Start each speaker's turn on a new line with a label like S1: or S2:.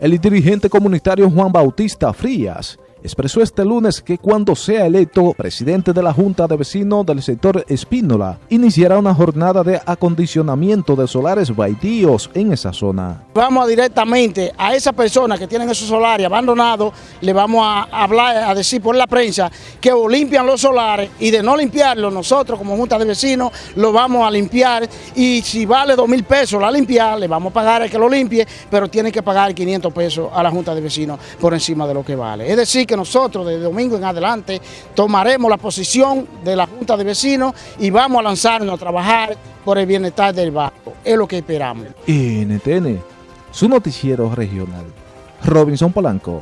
S1: El dirigente comunitario Juan Bautista Frías expresó este lunes que cuando sea electo presidente de la Junta de Vecinos del sector Espínola, iniciará una jornada de acondicionamiento de solares baitíos en esa zona.
S2: Vamos directamente a esa persona que tienen esos solares abandonados, le vamos a hablar, a decir por la prensa que o limpian los solares y de no limpiarlos nosotros como Junta de Vecinos lo vamos a limpiar y si vale dos mil pesos la limpiar, le vamos a pagar al que lo limpie, pero tiene que pagar 500 pesos a la Junta de Vecinos por encima de lo que vale. Es decir, que nosotros de domingo en adelante tomaremos la posición de la Junta de Vecinos y vamos a lanzarnos a trabajar por el bienestar del barrio. Es lo que esperamos.
S1: NTN, su noticiero regional. Robinson Polanco.